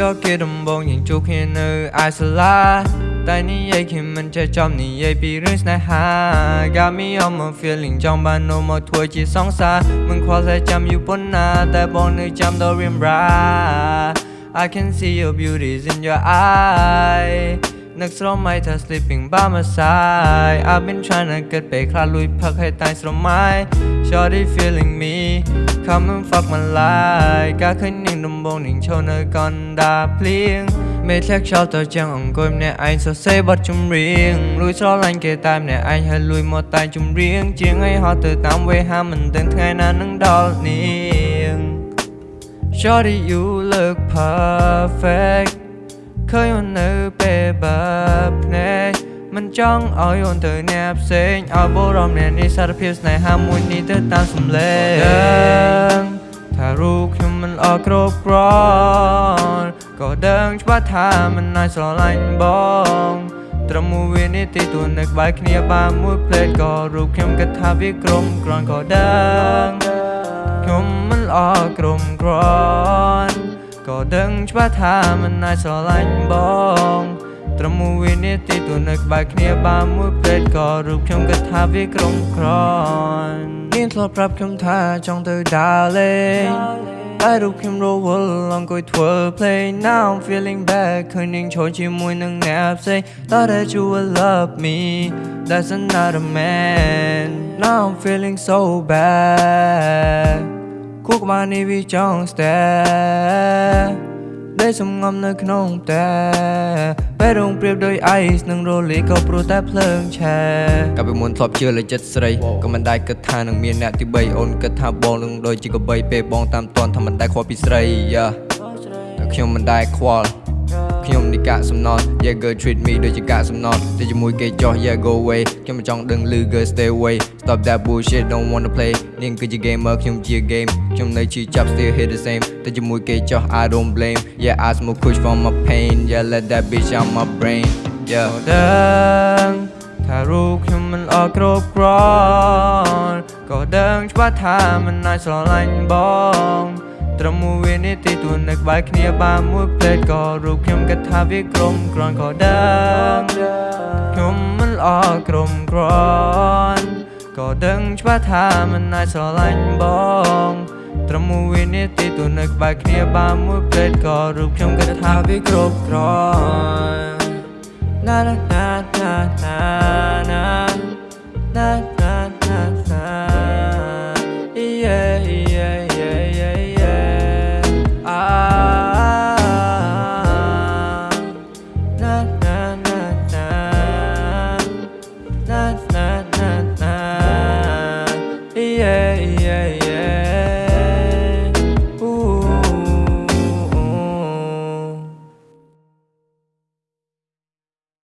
ដល់គេដំបងយើងជួបគ្នានៅឯសាលាតែនិយាយគ្នាមិនចេះចំនិយាយពីរឿងស្នេហា Got me on my feeling ចង់បាននោមមកធ្វើជាសង្សារមិនខ្វល់តែចាំយូរប៉ុណ្ណាតែបងនៅចាំដល់រៀមរា I can see your beauties in your eye នឹកស្រមៃថា sleeping by my side I've been trying to get back ខ្លះលួយផឹកឲ្យតែស្រមៃ Shorty feeling me come and fuck my life ការឃើញនាងដំបងនាងឈរនៅកណ្ដាលភ្លៀងមេធ្លាក់ខ្យល់ទៅជាងអង្គុយម្នាក់ឯងសរសេរបទចម្រៀងលួយស្រឡាញ់គេតែម្នាក់ឯងហើយលួយមកតែចម្រៀងជាងឲ្យហត់ទៅតាមវេហាមិនដឹងថ្ងៃណានឹងដល់នាង Shorty you look perfect ឃើញអូននៅពេលបើភ្នែក មិនចង់ឲ្យអូនទៅអ្នកផ្សេងឲ្យបរំអ្នកនេះសារភាពស្នេហាមួយនេះទៅតាមសំឡេងថារូបខ្ញុំមិនអត់គ្រប់គ្រាន់ក៏ដឹងច្បាស់ថាមិនអាចស្រឡាញ់បងត្រឹមមួយវិនាទីទួនៅក្បែរគ្នាបានមួយផ្លេតក៏រូបខ្ញុំគិតថាវាក្រុមគ្រាន់ក៏ដឹងខ្ញុំមិនល្អក្រុមគ្រាន់ក៏ដឹងច្បាស់ថាមិនអាចស្រឡាញ់បង ត្រឹមមួយវិនាទីទួនៅក្បែរគ្នាបានមួយផ្លេតក៏រូបខ្ញុំគិតថាវាក្រុមគ្រាន់នាងធ្លាប់ប្រាប់ខ្ញុំថាចង់ទៅដើរលេងតែរូបខ្ញុំរវល់អង្គុយធ្វើ play now I'm feeling bad ឃើញនាងឈរជាមួយនឹងអ្នកផ្សេង Thought that you would love me That's another man Now I'm feeling so bad គូក្បាលនេះវាចង់ stay ដែលសំងំនៅក្នុងតែពេលរងព្រៀបដោយ ice និងរលីក៏ព្រោះតែភ្លើងឆេះកាលពីមុនធ្លាប់ជឿលើចិត្តស្រីក៏មិនដែលគិតថានឹងមានអ្នកទី3អូនគិតថាបងនឹងដូចជាកបីពេលបងតាមតន់ថាមិនដែលខ្វល់ពីស្រីយ៉ាតែខ្ញុំមិនដែលខ្វល់ ខ្ញុំនេះកាកសំណត់ Yeah girl treat me ដូចជាកាកសំណត់តែជាមួយគេចោះ Yeah go away ខ្ញុំមិនចង់ដឹងឮ girl stay away stop that bullshit don't wanna play នាងគឺជា gamer ខ្ញុំជា game ខ្ញុំនៅជាចាប់ still hit the same តែជាមួយគេចោះ I don't blame Yeah I smoke kush for my pain Yeah let that bitch out my brain Yeah ដឹងថារូបខ្ញុំមិនអត់គ្រប់គ្រាន់ក៏ដឹងច្បាស់ថាមិនអាចស្រឡាញ់បង ត្រឹមមួយវិនាទីទួនៅក្បែរគ្នាបានមួយផ្លេតក៏រូបខ្ញុំគិតថាវាក្រុមគ្រាន់ក៏ដឹងខ្ញុំមិនល្អក្រុមគ្រាន់ក៏ដឹងច្បាស់ថាមិនអាចស្រឡាញ់បងត្រឹមមួយវិនាទីទួនៅក្បែរគ្នាបានមួយផ្លេតក៏រូបខ្ញុំគិតថាវាគ្រប់គ្រាន់ na na na na na na